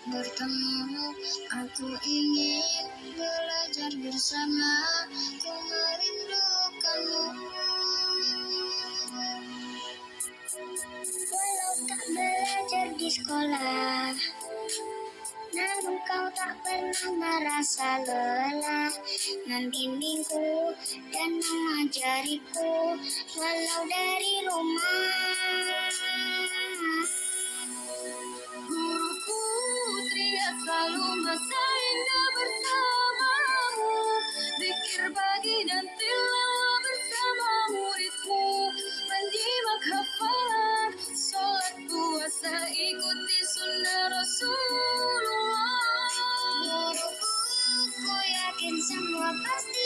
Aku ingin belajar bersama, ku merindukanmu. Walau tak belajar di sekolah, namun kau tak pernah merasa lelah. Membimbingku dan mengajariku Walau dari rumah masa indah bersamamu. Dikir pagi dan tilawa bersama muridmu Menyimak hafalan Sholat puasa ikuti sunnah Rasulullah. Muruku, ku yakin semua pasti